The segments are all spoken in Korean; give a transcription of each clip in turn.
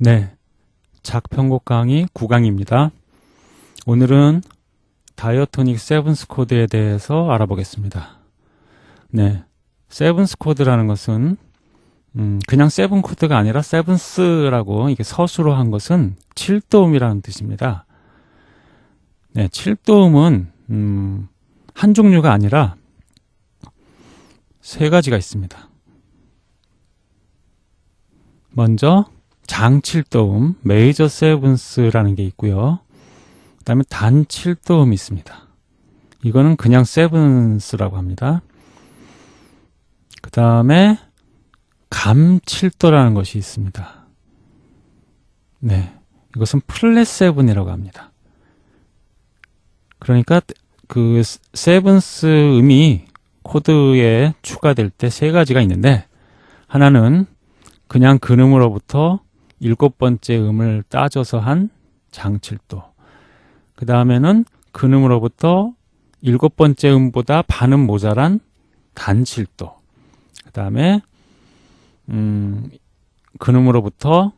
네, 작편곡 강의 9강입니다. 오늘은 diatonic seventh 코드에 대해서 알아보겠습니다. 네, seventh 코드라는 것은 음, 그냥 seven 코드가 아니라 seventh라고 이게 서수로 한 것은 7도음이라는 뜻입니다. 네, 7도음은 음, 한 종류가 아니라 세 가지가 있습니다. 먼저 장 7도음, major seventh라는 게 있고요. 그 다음에 단 7도음이 있습니다. 이거는 그냥 seventh라고 합니다. 그 다음에 감 7도라는 것이 있습니다. 네. 이것은 flat seven이라고 합니다. 그러니까 그 seventh 음이 코드에 추가될 때 세 가지가 있는데 하나는 그냥 근음으로부터 일곱 번째 음을 따져서 한 장칠도. 그 다음에는 근음으로부터 일곱 번째 음보다 반음 모자란 단칠도. 그 다음에 음, 근음으로부터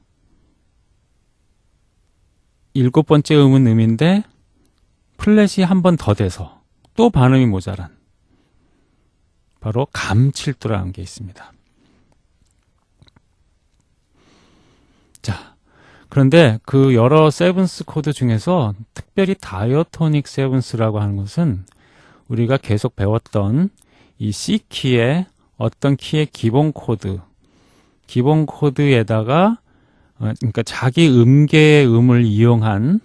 일곱 번째 음은 음인데 플랫이 한 번 더 돼서 또 반음이 모자란 바로 감칠도라는 게 있습니다. 자, 그런데 그 여러 seventh 코드 중에서 특별히 diatonic seventh라고 하는 것은 우리가 계속 배웠던 이 C키의 어떤 키의 기본 코드, 기본 코드에다가 어, 그러니까 자기 음계의 음을 이용한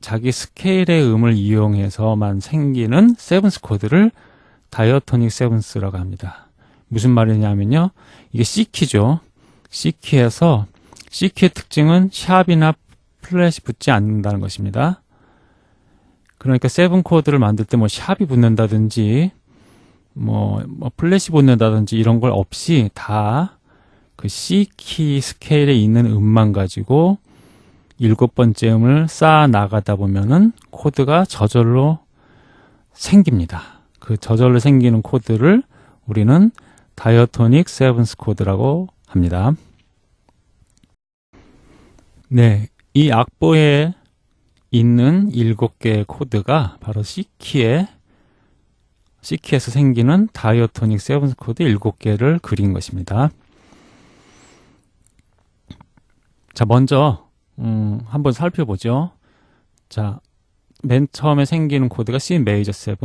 자기 스케일의 음을 이용해서만 생기는 seventh 코드를 diatonic seventh라고 합니다. 무슨 말이냐면요. 이게 C키죠. C키에서 C키의 특징은 sharp이나 플랫이 붙지 않는다는 것입니다. 그러니까 seven 코드를 만들 때 뭐 sharp이 붙는다든지 뭐, 뭐 플랫이 붙는다든지 이런 걸 없이 다 그 C키 스케일에 있는 음만 가지고 일곱 번째 음을 쌓아 나가다 보면은 코드가 저절로 생깁니다. 그 저절로 생기는 코드를 우리는 diatonic seventh 코드라고 합니다. 네, 이 악보에 있는 일곱 개의 코드가 바로 C키에 C키에서 생기는 diatonic seventh 코드 일곱 개를 그린 것입니다. 자, 먼저 음, 한번 살펴보죠. 자, 맨 처음에 생기는 코드가 C major 7,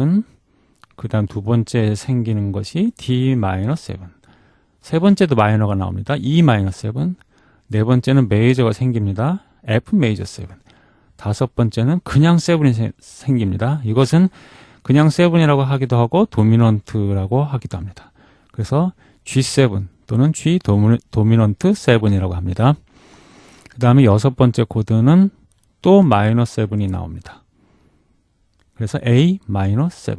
그 다음 두 번째 생기는 것이 D minor 7, 세 번째도 minor가 나옵니다. E minor 7, 네 번째는 major가 생깁니다. F major 7. 다섯 번째는 그냥 7이 생깁니다. 이것은 그냥 7이라고 하기도 하고 dominant라고 하기도 합니다. 그래서 G7 또는 G 도미넌트 7이라고 합니다. 그 다음에 여섯 번째 코드는 또 마이너 7이 나옵니다. 그래서 A minor 7.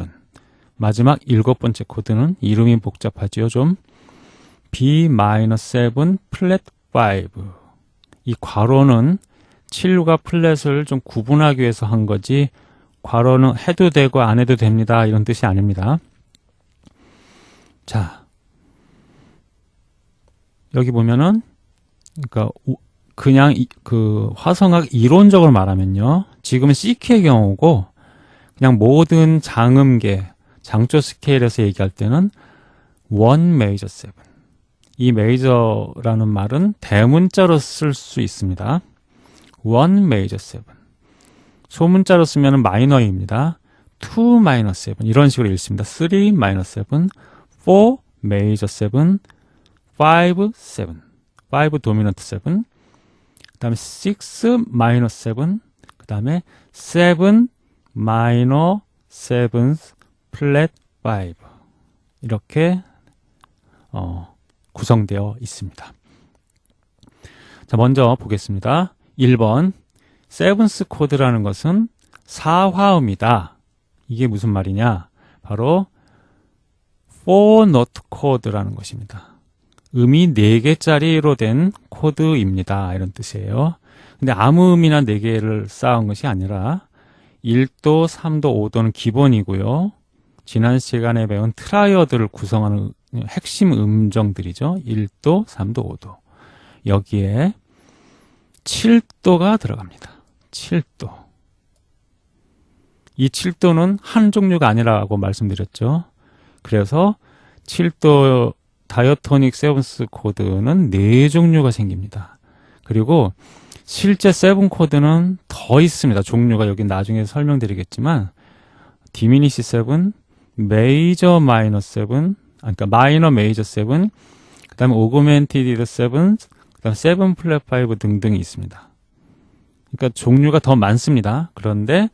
마지막 일곱 번째 코드는 이름이 복잡하지요, 좀. B minor 7 flat 5. 이 괄호는 7과 플랫을 좀 구분하기 위해서 한 거지 괄호는 해도 되고 안 해도 됩니다. 이런 뜻이 아닙니다. 자, 여기 보면은 그러니까 그냥 이, 그 화성학 이론적으로 말하면요. 지금은 C키의 경우고 그냥 모든 장음계, 장조 스케일에서 얘기할 때는 one major seven. 이 major라는 말은 대문자로 쓸 수 있습니다. one major seven. 소문자로 쓰면 minor입니다. 2 마이너 7 이런 식으로 읽습니다. 3 마이너 7, 4 메이저 7, 5 7, 5 dominant 7, 그 다음에 6 마이너 7, 그 다음에 7 마이너 7 flat 5 이렇게 어, 구성되어 있습니다. 자, 먼저 보겠습니다. 1번 seventh 코드라는 것은 사화음이다. 이게 무슨 말이냐? 바로 4노트 코드라는 것입니다. 음이 4개짜리로 된 코드입니다. 이런 뜻이에요. 근데 아무 음이나 4개를 쌓은 것이 아니라 1도, 3도, 5도는 기본이고요. 지난 시간에 배운 triad를 구성하는 핵심 음정들이죠. 1도, 3도, 5도. 여기에 7도가 들어갑니다. 7도. 이 7도는 한 종류가 아니라고 말씀드렸죠. 그래서 7도 diatonic seventh 코드는 네 종류가 생깁니다. 그리고 실제 seven 코드는 더 있습니다. 종류가 여기 나중에 설명드리겠지만 diminish seven, major minor seven, 그러니까 minor major seven, 그 다음에 augmented seven, 그 다음 seven flat five 등등이 있습니다. 그러니까 종류가 더 많습니다. 그런데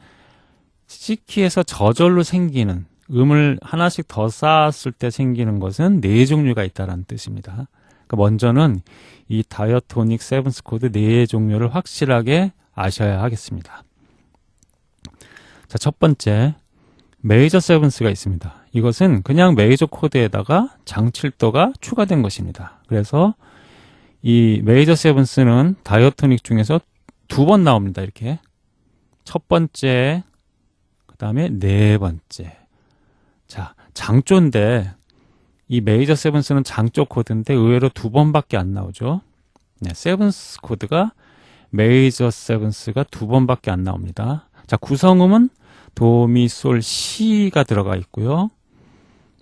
C키에서 저절로 생기는 음을 하나씩 더 쌓았을 때 생기는 것은 네 종류가 있다는 뜻입니다. 그러니까 먼저는 이 diatonic seventh 코드 네 종류를 확실하게 아셔야 하겠습니다. 자, 첫 번째 major seventh가 있습니다. 이것은 그냥 메이저 코드에다가 장칠도가 추가된 것입니다. 그래서 이 major seventh는 diatonic 중에서 두 번 나옵니다. 이렇게 첫 번째 그 다음에 네 번째 자 장조인데 이 major seventh는 장조 코드인데 의외로 두 번밖에 안 나오죠. 네, seventh 코드가 major seventh가 두 번밖에 안 나옵니다. 자 구성음은 도미솔 시가 들어가 있고요.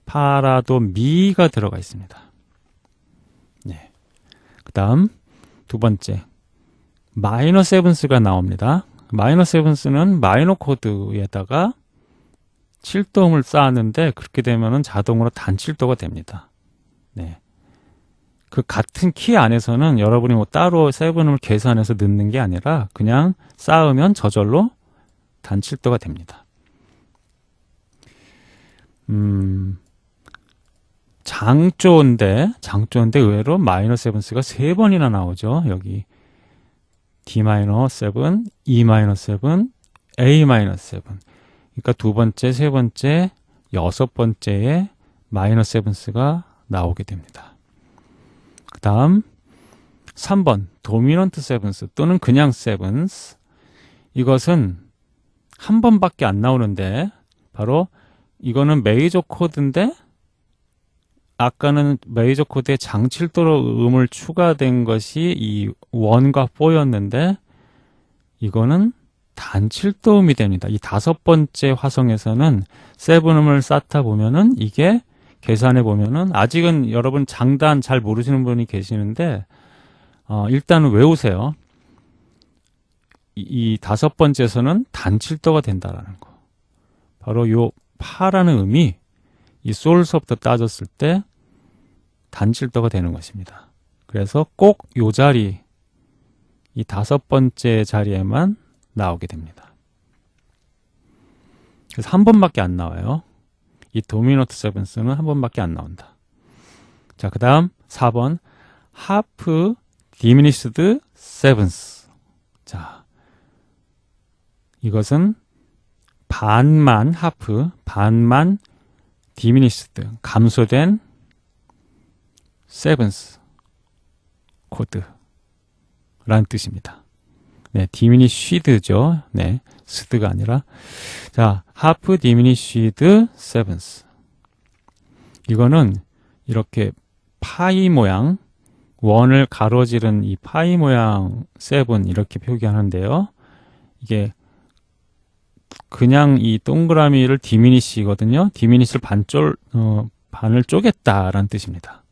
파라도 미가 들어가 있습니다. 네. 그 다음 두 번째 minor seventh가 나옵니다. minor seventh는 minor 코드에다가 7도음을 쌓았는데 그렇게 되면은 자동으로 단 7도가 됩니다. 네. 그 같은 키 안에서는 여러분이 뭐 따로 seven음을 계산해서 넣는 게 아니라 그냥 쌓으면 저절로 단 7도가 됩니다. 음, 장조인데, 장조인데 의외로 minor seventh가 세 번이나 나오죠. 여기 D minor seven, E minor seven, A minor seven. 그러니까 두 번째, 세 번째, 여섯 번째에 minor seventh가 나오게 됩니다. 그 다음 3번 dominant seventh 또는 그냥 seventh 이것은 한 번밖에 안 나오는데 바로 이거는 메이저 코드인데 아까는 메이저 코드에 장칠도로 음을 추가된 것이 이 원과 4였는데 이거는 단칠도음이 됩니다. 이 다섯 번째 화성에서는 세븐음을 쌓다 보면은 이게 계산해 보면은 아직은 여러분 장단 잘 모르시는 분이 계시는데 어, 일단은 외우세요. 이, 이 다섯 번째에서는 단칠도가 된다라는 거. 바로 요 파라는 음이 이 솔서부터 따졌을 때 단칠도가 되는 것입니다. 그래서 꼭 요 자리 이 다섯 번째 자리에만 나오게 됩니다. 그래서 한 번밖에 안 나와요. 이 도미노트 세븐스는 한 번밖에 안 나온다. 자, 그 다음 4번 half diminished seventh. 자, 이것은 반만 half, 반만 diminished, 감소된 seventh 코드라는 뜻입니다. 네, diminished죠. 네, 스드가 아니라 자, half diminished seventh. 이거는 이렇게 파이 모양 원을 가로지른 이 파이 모양 seven 이렇게 표기하는데요. 이게 그냥 이 동그라미를 diminish거든요. diminish를 반쫄 어, 반을 쪼갰다라는 뜻입니다.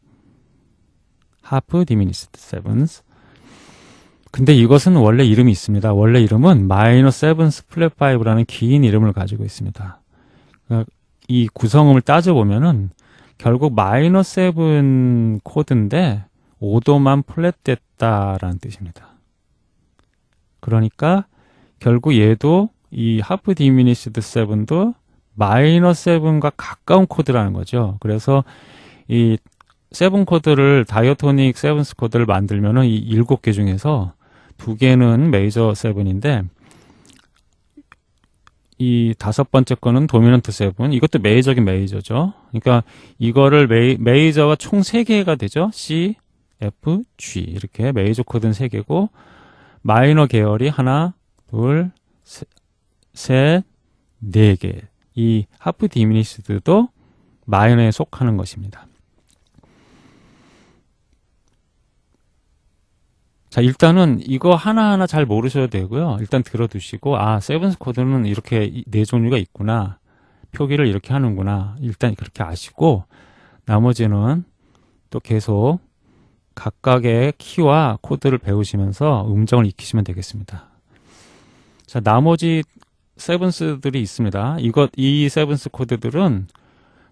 half diminished seventh. 근데 이것은 원래 이름이 있습니다. 원래 이름은 minor seventh flat five라는 긴 이름을 가지고 있습니다. 그러니까 이 구성음을 따져보면은 결국 minor seven 코드인데 5도만 플랫 됐다라는 뜻입니다. 그러니까 결국 얘도 이 half diminished seven도 minor seven과 가까운 코드라는 거죠. 그래서 이 seven 코드를 diatonic seventh 코드를 만들면은 이 일곱 개 중에서 두 개는 major seven인데 이 다섯 번째 거는 dominant seven 이것도 major긴 major죠. 그러니까 이거를 메이, major가 총 세 개가 되죠. C, F, G 이렇게 메이저 코드는 세 개고 마이너 계열이 하나, 둘, 셋, 네 개. 이 half diminished도 minor에 속하는 것입니다. 자, 일단은 이거 하나하나 잘 모르셔도 되고요. 일단 들어두시고, 아, seventh 코드는 이렇게 이- 네 종류가 있구나. 표기를 이렇게 하는구나. 일단 그렇게 아시고, 나머지는 또 계속 각각의 키와 코드를 배우시면서 음정을 익히시면 되겠습니다. 자, 나머지 seventh들이 있습니다. 이것, 이 seventh 코드들은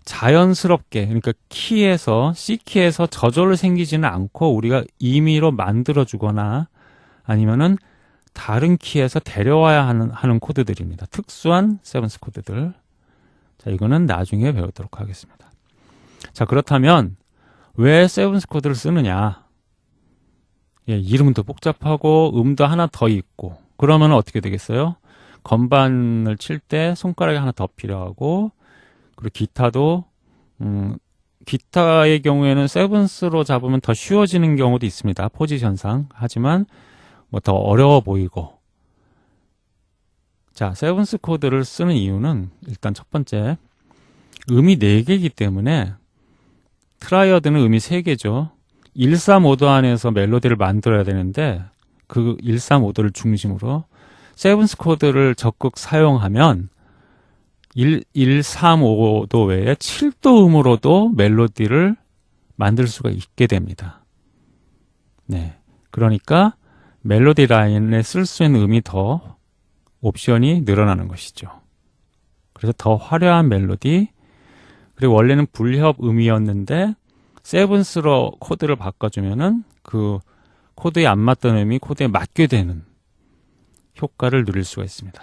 자연스럽게, 그러니까 키에서, C키에서 저절로 생기지는 않고 우리가 임의로 만들어 주거나 아니면은 다른 키에서 데려와야 하는, 하는 코드들입니다. 특수한 seventh 코드들. 자, 이거는 나중에 배우도록 하겠습니다. 자, 그렇다면 왜 세븐스 코드를 쓰느냐? 예, 이름도 복잡하고 음도 하나 더 있고 그러면 어떻게 되겠어요? 건반을 칠 때 손가락이 하나 더 필요하고 그리고 기타도 음, 기타의 경우에는 세븐스로 잡으면 더 쉬워지는 경우도 있습니다. 포지션상. 하지만 뭐 더 어려워 보이고 자, seventh 코드를 쓰는 이유는 일단 첫 번째 음이 4개이기 때문에 triad는 음이 3개죠. 1, 3, 5도 안에서 멜로디를 만들어야 되는데 그 1, 3, 5도를 중심으로 seventh 코드를 적극 사용하면 1, 1, 3, 5도 외에 7도 음으로도 멜로디를 만들 수가 있게 됩니다. 네. 그러니까 멜로디 라인에 쓸 수 있는 음이 더 옵션이 늘어나는 것이죠. 그래서 더 화려한 멜로디, 그리고 원래는 불협 음이었는데 세븐스로 코드를 바꿔주면은 그 코드에 안 맞던 음이 코드에 맞게 되는 효과를 누릴 수가 있습니다.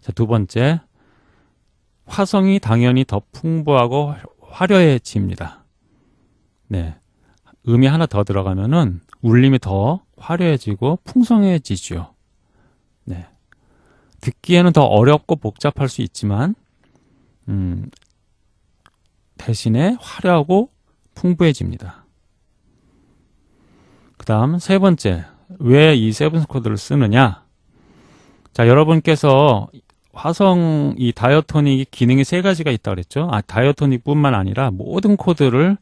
자, 두 번째, 화성이 당연히 더 풍부하고 화려해집니다. 네. 음이 하나 더 들어가면은 울림이 더 화려해지고 풍성해지죠. 네. 듣기에는 더 어렵고 복잡할 수 있지만, 음, 대신에 화려하고 풍부해집니다. 그 다음 세 번째, 왜 이 세븐스 코드를 쓰느냐? 자, 여러분께서 화성 이 다이어토닉 기능이 세 가지가 있다 그랬죠? 아, 다이어토닉 뿐만 아니라 모든 코드를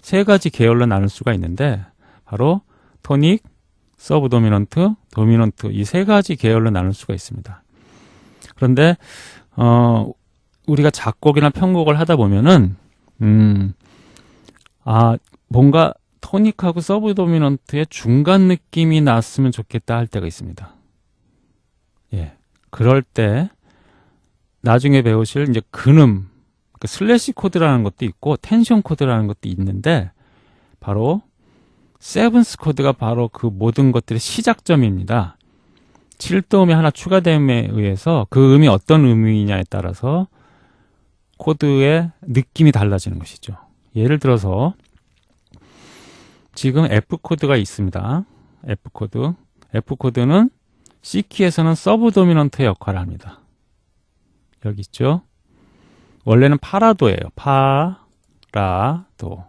세 가지 계열로 나눌 수가 있는데, 바로 tonic, subdominant, dominant 이 세 가지 계열로 나눌 수가 있습니다. 그런데 어 우리가 작곡이나 편곡을 하다 보면은 음, 아, 뭔가 tonic하고 subdominant의 중간 느낌이 났으면 좋겠다 할 때가 있습니다. 예. 그럴 때, 나중에 배우실 이제 근음, 그 slash 코드라는 것도 있고, 텐션 코드라는 것도 있는데, 바로, seventh 코드가 바로 그 모든 것들의 시작점입니다. 7도음이 하나 추가됨에 의해서 그 음이 어떤 음이냐에 따라서 코드의 느낌이 달라지는 것이죠. 예를 들어서 지금 F 코드가 있습니다. F 코드. F 코드는 C 키에서는 subdominant의 역할을 합니다. 여기 있죠. 원래는 파라도예요. 파, 라, 도.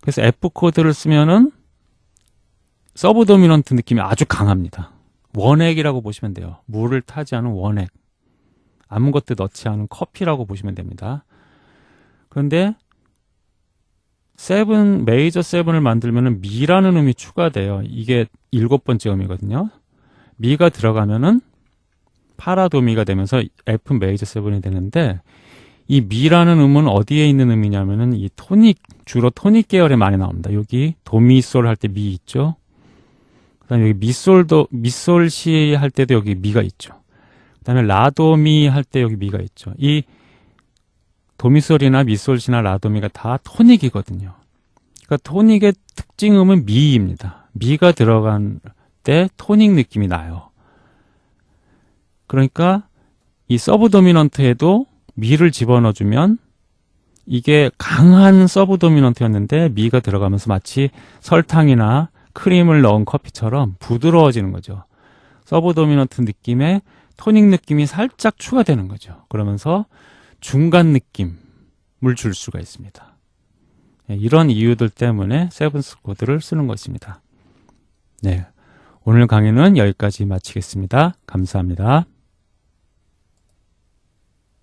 그래서 F 코드를 쓰면은 subdominant 느낌이 아주 강합니다. 원액이라고 보시면 돼요. 물을 타지 않은 원액. 아무것도 넣지 않은 커피라고 보시면 됩니다. 그런데 seven major seven을 만들면은 미라는 음이 추가돼요. 이게 일곱 번째 음이거든요. 미가 들어가면은 파라도미가 되면서 F 메이저 세븐이 되는데 이 미라는 음은 어디에 있는 음이냐면은 이 토닉 주로 토닉 계열에 많이 나옵니다. 여기 도미솔 할 때 미 있죠. 그다음에 여기 미솔도 미솔시 할 때도 여기 미가 있죠. 그다음에 라도미 할 때 여기 미가 있죠. 이 도미솔이나 미솔시나 라도미가 다 토닉이거든요. 그러니까 토닉의 특징음은 미입니다. 미가 들어간 때 토닉 느낌이 나요. 그러니까 이 서브 도미넌트에도 미를 집어넣어주면 이게 강한 서브 도미넌트였는데 미가 들어가면서 마치 설탕이나 크림을 넣은 커피처럼 부드러워지는 거죠. 서브 도미넌트 느낌의 토닉 느낌이 살짝 추가되는 거죠. 그러면서 중간 느낌을 줄 수가 있습니다. 네, 이런 이유들 때문에 세븐스 코드를 쓰는 것입니다. 네. 오늘 강의는 여기까지 마치겠습니다. 감사합니다.